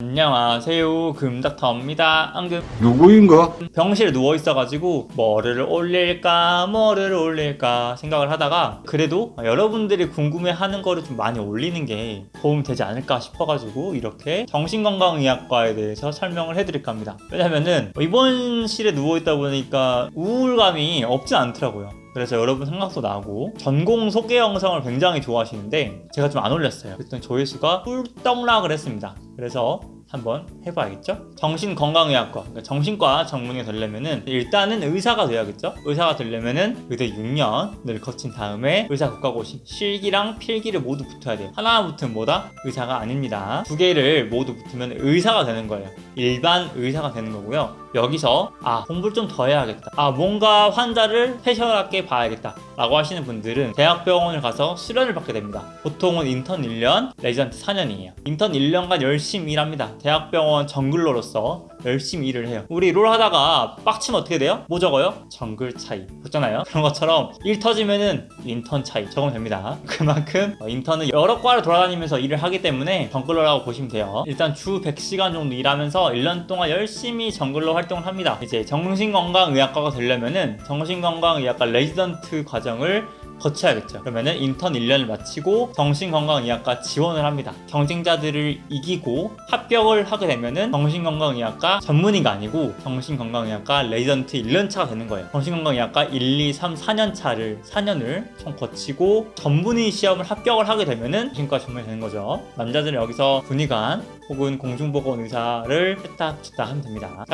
안녕하세요. 금닥터입니다. 앙금. 누구인가? 병실에 누워있어가지고 뭐를 올릴까 뭐를 올릴까 생각을 하다가 그래도 여러분들이 궁금해하는 거를 좀 많이 올리는 게 도움이 되지 않을까 싶어가지고 이렇게 정신건강의학과에 대해서 설명을 해드릴까 합니다. 왜냐면은 입원실에 누워있다 보니까 우울감이 없진 않더라고요 그래서 여러분 생각도 나고 전공 소개 영상을 굉장히 좋아하시는데 제가 좀 안 올렸어요 그랬더니 조회수가 꿀떡락을 했습니다 그래서 한번 해봐야겠죠? 정신건강의학과, 그러니까 정신과 전문의 되려면은 일단은 의사가 돼야겠죠? 의사가 되려면은 의대 6년을 거친 다음에 의사 국가고시 실기랑 필기를 모두 붙어야 돼요. 하나 붙으면 뭐다? 의사가 아닙니다. 두 개를 모두 붙으면 의사가 되는 거예요. 일반 의사가 되는 거고요. 여기서 아 공부를 좀 더 해야겠다. 아 뭔가 환자를 special하게 봐야겠다. 라고 하시는 분들은 대학병원을 가서 수련을 받게 됩니다. 보통은 인턴 1년, 레지던트 4년이에요. 인턴 1년간 열심히 일합니다. 대학병원 jungler로서 열심히 일을 해요. 우리 롤 하다가 빡치면 어떻게 돼요? 뭐 적어요? 정글 차이. 그렇잖아요? 그런 것처럼 일 터지면은 인턴 차이 적으면 됩니다. 그만큼 어, 인턴은 여러 과를 돌아다니면서 일을 하기 때문에 jungler라고 보시면 돼요. 일단 주 100시간 정도 일하면서 1년 동안 열심히 jungler 활동을 합니다. 이제 정신건강의학과가 되려면은 정신건강의학과 레지던트 과정을 거쳐야겠죠. 그러면은 인턴 1년을 마치고 정신건강의학과 지원을 합니다. 경쟁자들을 이기고 합격을 하게 되면은 정신건강의학과 전문의가 아니고 정신건강의학과 레지던트 1년차가 되는 거예요. 정신건강의학과 1, 2, 3, 4년차를 4년을 총 거치고 전문의 시험을 합격을 하게 되면은 정신과 전문의 되는 거죠. 남자들은 여기서 군의관 혹은 공중보건 의사를 세탁 주다 하면 됩니다.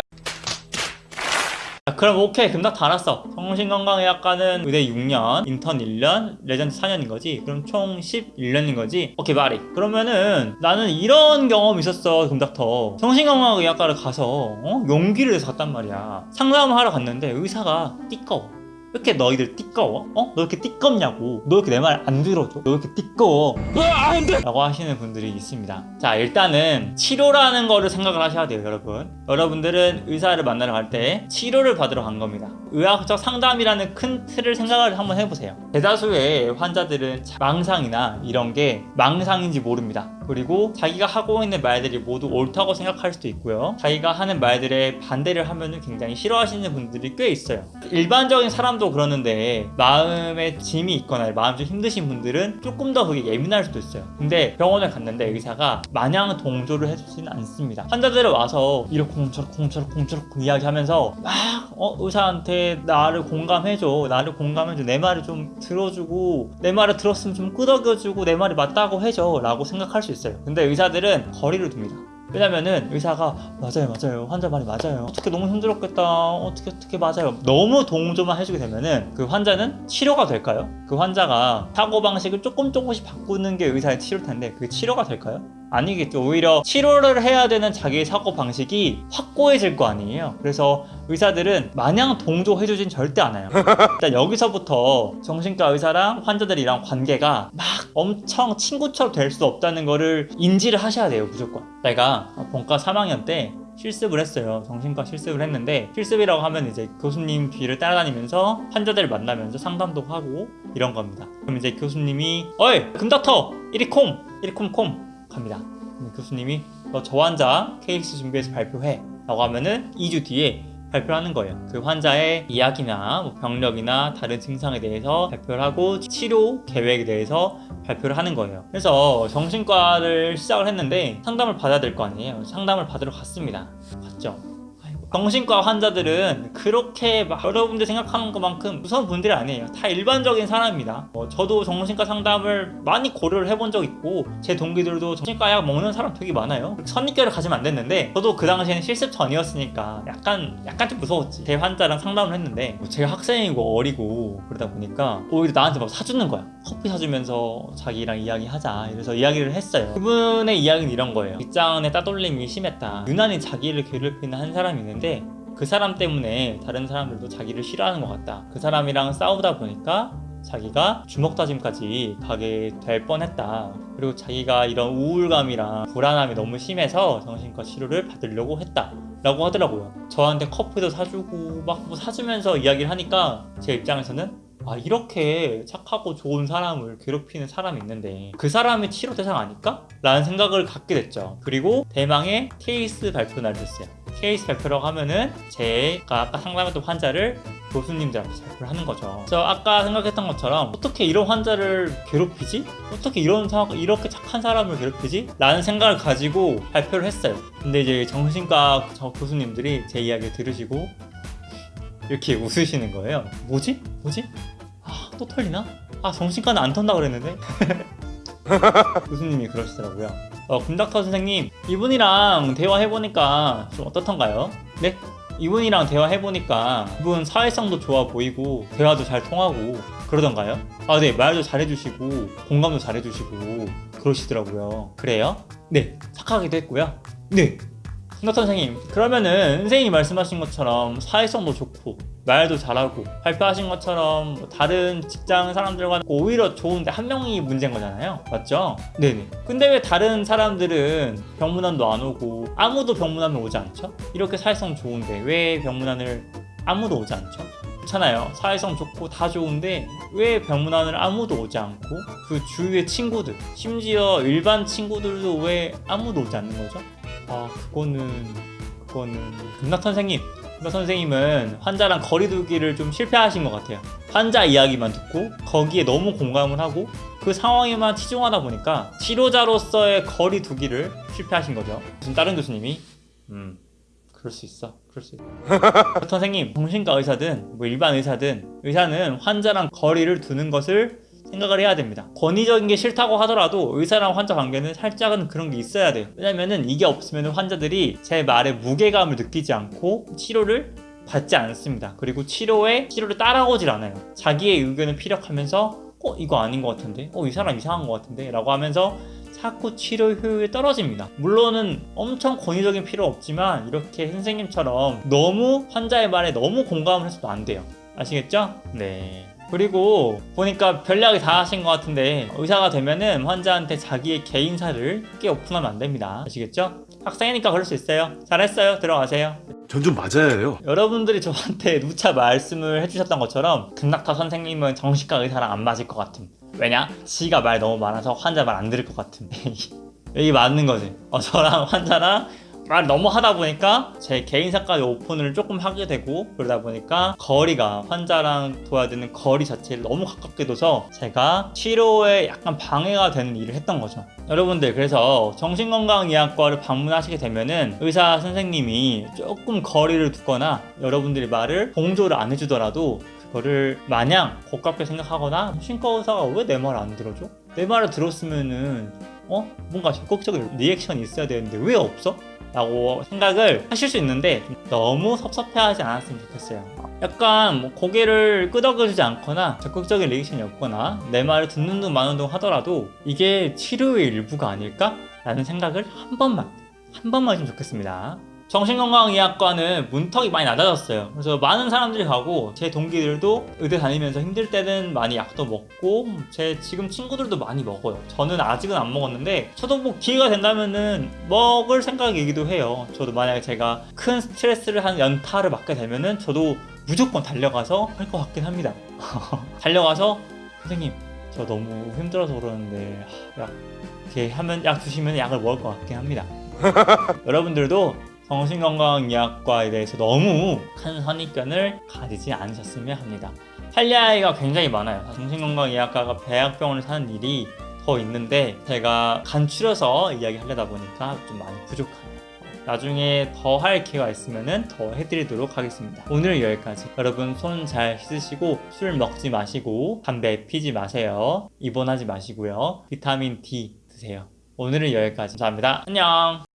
자, 그럼 오케이. 금닥 다 알았어. 정신건강의학과는 의대 6년 인턴 1년 레지던트 4년인 거지? 그럼 총 11년인 거지? 오케이 말이 그러면은 나는 이런 경험이 있었어 금닥터. 정신건강의학과를 가서 어? 용기를 내서 갔단 말이야. 상담을 하러 갔는데 의사가 띠꺼워. 왜 이렇게 너희들 띠꺼워? 어? 너 이렇게 띠껍냐고? 너 이렇게 내 말 안 들어줘? 너 이렇게 띠꺼워? 라고 하시는 분들이 있습니다. 자 일단은 치료라는 거를 생각을 하셔야 돼요 여러분. 여러분들은 의사를 만나러 갈 때 치료를 받으러 간 겁니다. 의학적 상담이라는 큰 틀을 생각을 한번 해보세요. 대다수의 환자들은 망상이나 이런 게 망상인지 모릅니다 그리고 자기가 하고 있는 말들이 모두 옳다고 생각할 수도 있고요. 자기가 하는 말들에 반대를 하면 굉장히 싫어하시는 분들이 꽤 있어요. 일반적인 사람도 그러는데 마음에 짐이 있거나 마음 좀 힘드신 분들은 조금 더 그게 예민할 수도 있어요. 근데 병원을 갔는데 의사가 마냥 동조를 해주지는 않습니다. 환자들을 와서 콩처럼 콩처럼 이야기하면서 막 어, 의사한테 나를 공감해줘 나를 공감해줘 내 말을 좀 들어주고 내 말을 들었으면 좀 끄덕여주고 내 말이 맞다고 해줘 라고 생각할 수 있어요. 근데 의사들은 거리를 둡니다. 왜냐면은 의사가 맞아요 맞아요. 환자 말이 맞아요. 어떻게 너무 힘들었겠다. 어떻게 어떻게 맞아요. 너무 동조만 해주게 되면은 그 환자는 치료가 될까요? 그 환자가 사고방식을 조금 조금씩 바꾸는 게 의사의 치료일 텐데 그게 치료가 될까요? 아니겠죠. 오히려 치료를 해야 되는 자기의 사고 방식이 확고해질 거 아니에요. 그래서 의사들은 마냥 동조해주진 절대 않아요. 일단 여기서부터 정신과 의사랑 환자들이랑 관계가 막 엄청 친구처럼 될 수 없다는 거를 인지를 하셔야 돼요 무조건. 내가 본과 3학년 때 실습을 했어요. 정신과 실습을 했는데 실습이라고 하면 이제 교수님 뒤를 따라다니면서 환자들을 만나면서 상담도 하고 이런 겁니다. 그럼 이제 교수님이 어이 금닥터! 이리 콩! 이리 콩콩 갑니다 교수님이 너 저 환자 케이스 준비해서 발표해 라고 하면은 2주 뒤에 발표하는 거예요. 그 환자의 이야기나 뭐 병력이나 다른 증상에 대해서 발표를 하고 치료 계획에 대해서 발표를 하는 거예요. 그래서 정신과를 시작을 했는데 상담을 받아야 될 거 아니에요. 상담을 받으러 갔습니다. 갔죠. 정신과 환자들은 그렇게 막 여러분들 생각하는 것만큼 무서운 분들이 아니에요. 다 일반적인 사람입니다. 어, 저도 정신과 상담을 많이 고려를 해본 적 있고 제 동기들도 정신과 약 먹는 사람 되게 많아요. 선입견을 가지면 안 됐는데 저도 그 당시에는 실습 전이었으니까 약간 약간 좀 무서웠지. 제 환자랑 상담을 했는데 뭐 제가 학생이고 어리고 그러다 보니까 오히려 나한테 막 사주는 거야. 커피 사주면서 자기랑 이야기하자 이래서 이야기를 했어요. 그분의 이야기는 이런 거예요. 직장의 따돌림이 심했다. 유난히 자기를 괴롭히는 한 사람이 있는데 그 사람 때문에 다른 사람들도 자기를 싫어하는 것 같다. 그 사람이랑 싸우다 보니까 자기가 주먹 다짐까지 가게 될 뻔했다. 그리고 자기가 이런 우울감이랑 불안함이 너무 심해서 정신과 치료를 받으려고 했다. 라고 하더라고요. 저한테 커피도 사주고 막 뭐 사주면서 이야기를 하니까 제 입장에서는 아 이렇게 착하고 좋은 사람을 괴롭히는 사람이 있는데 그 사람이 치료 대상 아닐까? 라는 생각을 갖게 됐죠 그리고 대망의 케이스 발표 날이 됐어요 케이스 발표라고 하면은 제가 아까 상담했던 환자를 교수님들한테 발표를 하는 거죠 저 아까 생각했던 것처럼 어떻게 이런 환자를 괴롭히지? 어떻게 이런 사, 이렇게 착한 사람을 괴롭히지? 라는 생각을 가지고 발표를 했어요 근데 이제 정신과 저 교수님들이 제 이야기를 들으시고 이렇게 웃으시는 거예요 뭐지? 뭐지? 아또 털리나? 아 정신과는 안 턴다 그랬는데 교수님이 그러시더라고요 어, 금닥터 선생님 이분이랑 대화해보니까 좀 어떻던가요? 네? 이분이랑 대화해보니까 이분 사회성도 좋아 보이고 대화도 잘 통하고 그러던가요? 아 네 말도 잘해주시고 공감도 잘해주시고 그러시더라고요 그래요? 네 착하기도 했고요 네 금닥터 선생님 그러면은 선생님이 말씀하신 것처럼 사회성도 좋고 말도 잘하고 발표하신 것처럼 뭐 다른 직장 사람들과 오히려 좋은데 한 명이 문제인 거잖아요 맞죠? 네네 근데 왜 다른 사람들은 병문안도 안 오고 아무도 병문안을 오지 않죠? 이렇게 사회성 좋은데 왜 병문안을 아무도 오지 않죠? 그렇잖아요 사회성 좋고 다 좋은데 왜 병문안을 아무도 오지 않고 그 주위의 친구들 심지어 일반 친구들도 왜 아무도 오지 않는 거죠? 아 그거는 그거는 금낙 선생님 선생님은 환자랑 거리 두기를 좀 실패하신 것 같아요. 환자 이야기만 듣고 거기에 너무 공감을 하고 그 상황에만 치중하다 보니까 치료자로서의 거리 두기를 실패하신 거죠. 무슨 다른 교수님이 음 그럴 수 있어 그럴 수 있어. 선생님 정신과 의사든 뭐 일반 의사든 의사는 환자랑 거리를 두는 것을 생각을 해야 됩니다. 권위적인 게 싫다고 하더라도 의사랑 환자 관계는 살짝은 그런 게 있어야 돼요. 왜냐면은 이게 없으면 환자들이 제 말에 무게감을 느끼지 않고 치료를 받지 않습니다. 그리고 치료에 치료를 따라오질 않아요. 자기의 의견을 피력하면서 어 이거 아닌 것 같은데, 어 이 사람 이상한 것 같은데, 라고 하면서 자꾸 치료 효율이 떨어집니다. 물론은 엄청 권위적인 필요 없지만 이렇게 선생님처럼 너무 환자의 말에 너무 공감을 해서도 안 돼요. 아시겠죠? 네. 그리고 보니까 별약이 다 하신 것 같은데 의사가 되면은 환자한테 자기의 개인사를 크게 오픈하면 안 됩니다. 아시겠죠? 학생이니까 그럴 수 있어요. 잘했어요. 들어가세요. 전 좀 맞아야 해요. 여러분들이 저한테 누차 말씀을 해주셨던 것처럼 금낙타 선생님은 정신과 의사랑 안 맞을 것 같음. 왜냐? 지가 말 너무 많아서 환자 말 안 들을 것 같음. 이게 맞는 거지. 어, 저랑 환자랑 말 너무 하다 보니까 제 개인사까지 오픈을 조금 하게 되고 그러다 보니까 거리가 환자랑 둬야 되는 거리 자체를 너무 가깝게 둬서 제가 치료에 약간 방해가 되는 일을 했던 거죠 여러분들 그래서 정신건강의학과를 방문하시게 되면은 의사 선생님이 조금 거리를 두거나 여러분들이 말을 동조를 안 해주더라도 그거를 마냥 고깝게 생각하거나 신과 의사가 왜 내 말 안 들어줘? 내 말을 들었으면은 어? 뭔가 적극적인 리액션이 있어야 되는데 왜 없어? 라고 생각을 하실 수 있는데 너무 섭섭해하지 않았으면 좋겠어요 약간 뭐 고개를 끄덕여주지 않거나 적극적인 리액션이 없거나 내 말을 듣는 둥 마는 둥 하더라도 이게 치료의 일부가 아닐까? 라는 생각을 한 번만 한 번만 좀 좋겠습니다 정신건강의학과는 문턱이 많이 낮아졌어요. 그래서 많은 사람들이 가고 제 동기들도 의대 다니면서 힘들 때는 많이 약도 먹고 제 지금 친구들도 많이 먹어요. 저는 아직은 안 먹었는데 저도 뭐 기회가 된다면은 먹을 생각이기도 해요. 저도 만약에 제가 큰 스트레스를 한 연타를 맞게 되면은 저도 무조건 달려가서 할 것 같긴 합니다. 달려가서 선생님 저 너무 힘들어서 그러는데 하, 약 이렇게 하면 약 주시면 약을 먹을 것 같긴 합니다. 여러분들도 정신건강의학과에 대해서 너무 큰 선입견을 가지지 않으셨으면 합니다. 할 이야기가 굉장히 많아요. 정신건강의학과가 대학병원을 사는 일이 더 있는데 제가 간추려서 이야기하려다 보니까 좀 많이 부족합니다. 나중에 더 할 기회가 있으면 더 해드리도록 하겠습니다. 오늘 여기까지. 여러분 손 잘 씻으시고 술 먹지 마시고 담배 피지 마세요. 입원하지 마시고요. 비타민 D 드세요. 오늘은 여기까지. 감사합니다. 안녕.